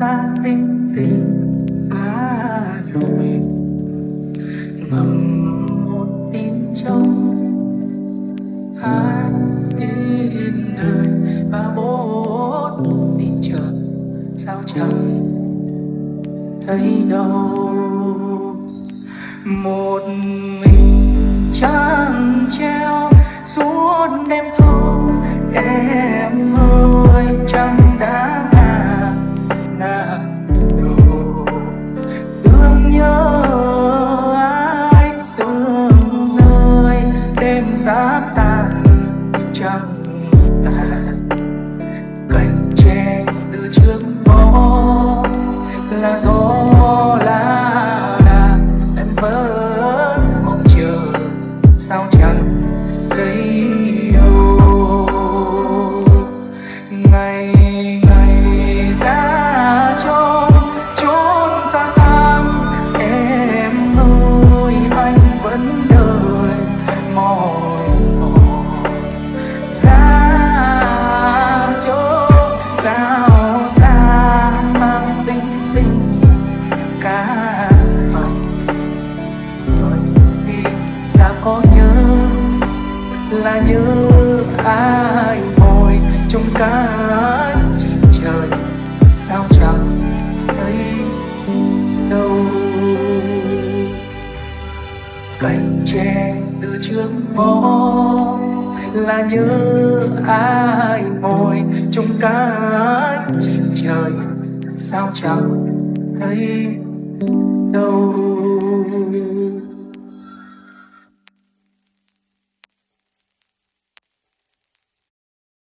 ta tinh tình ca lội ngầm một tin trong hai tin đời. Ba bốn tin chờ, sao chẳng thấy đâu. Một mình trăng treo suốt đêm thâu, em ơi, trăng đã cành tre từ trước ngõ là nhớ ai ngồi trong cánh trên trời. Sao chẳng thấy đâu?